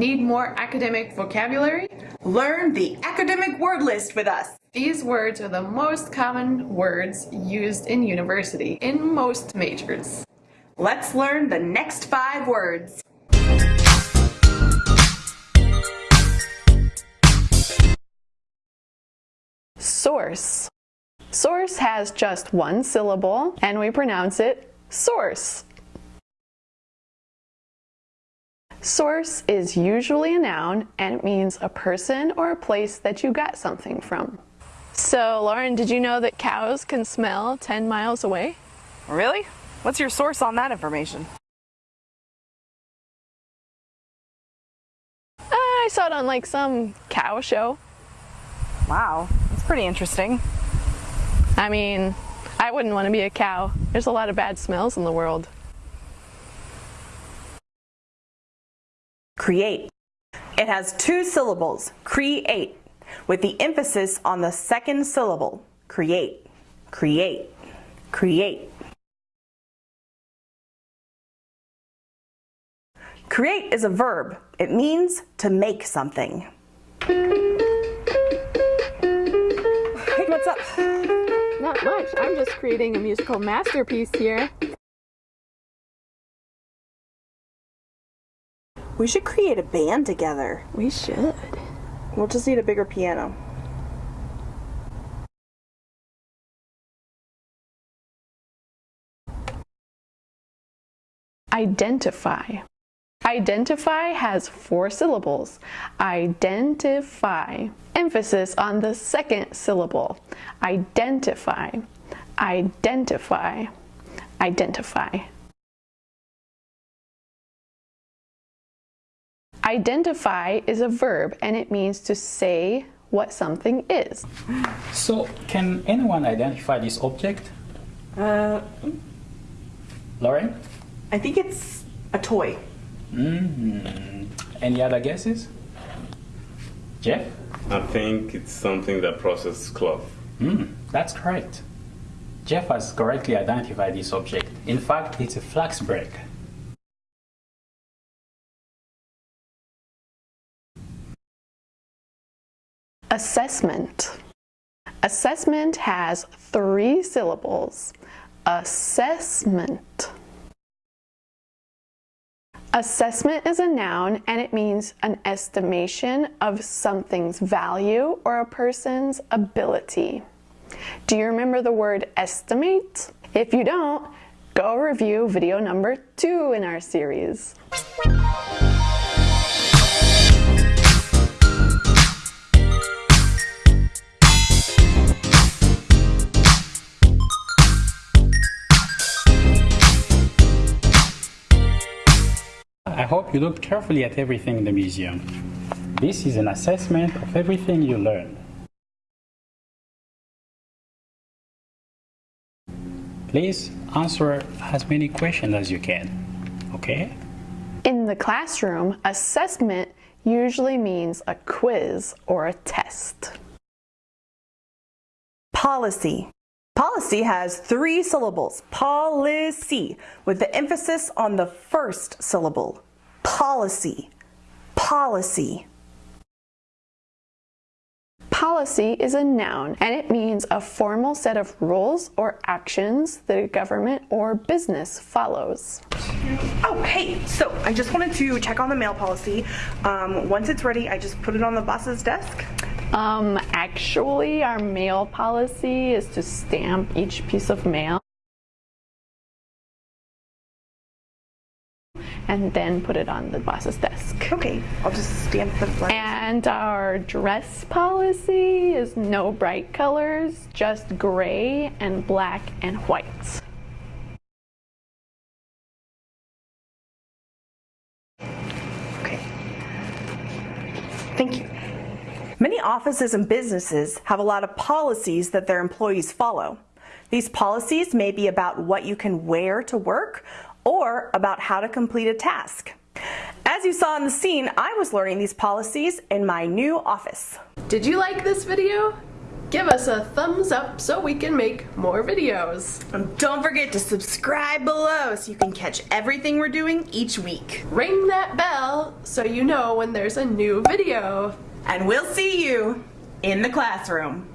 Need more academic vocabulary? Learn the academic word list with us. These words are the most common words used in university in most majors. Let's learn the next five words. Source. Source has just one syllable and we pronounce it source. Source is usually a noun and it means a person or a place that you got something from. So Lauren, did you know that cows can smell 10 miles away? Really? What's your source on that information? Uh, I saw it on like some cow show. Wow, that's pretty interesting. I mean, I wouldn't want to be a cow. There's a lot of bad smells in the world. Create. It has two syllables, create, with the emphasis on the second syllable, create, create, create. Create is a verb. It means to make something. Hey, what's up? Not much. I'm just creating a musical masterpiece here. We should create a band together. We should. We'll just need a bigger piano. Identify. Identify has four syllables. Identify. Emphasis on the second syllable. Identify. Identify. Identify. Identify is a verb and it means to say what something is. So, can anyone identify this object? Uh, Lauren? I think it's a toy. Mm-hmm. Any other guesses? Jeff? I think it's something that processes cloth. Mm, that's correct. Jeff has correctly identified this object. In fact, it's a flax brake. Assessment. Assessment has three syllables. Assessment. Assessment is a noun and it means an estimation of something's value or a person's ability. Do you remember the word estimate? If you don't, go review video number two in our series. Hope you looked carefully at everything in the museum. This is an assessment of everything you learned. Please answer as many questions as you can, okay? In the classroom, assessment usually means a quiz or a test. Policy. Policy has three syllables, policy, with the emphasis on the first syllable. Policy, policy. Policy is a noun and it means a formal set of rules or actions that a government or business follows. Oh, hey, so I just wanted to check on the mail policy. Um, once it's ready, I just put it on the boss's desk. Um, actually, our mail policy is to stamp each piece of mail and then put it on the boss's desk. Okay, I'll just stamp the letters. And our dress policy is no bright colors, just gray and black and white. Okay. Thank you. Many offices and businesses have a lot of policies that their employees follow. These policies may be about what you can wear to work or about how to complete a task. As you saw in the scene, I was learning these policies in my new office. Did you like this video? Give us a thumbs up so we can make more videos. And don't forget to subscribe below so you can catch everything we're doing each week. Ring that bell so you know when there's a new video. And we'll see you in the classroom.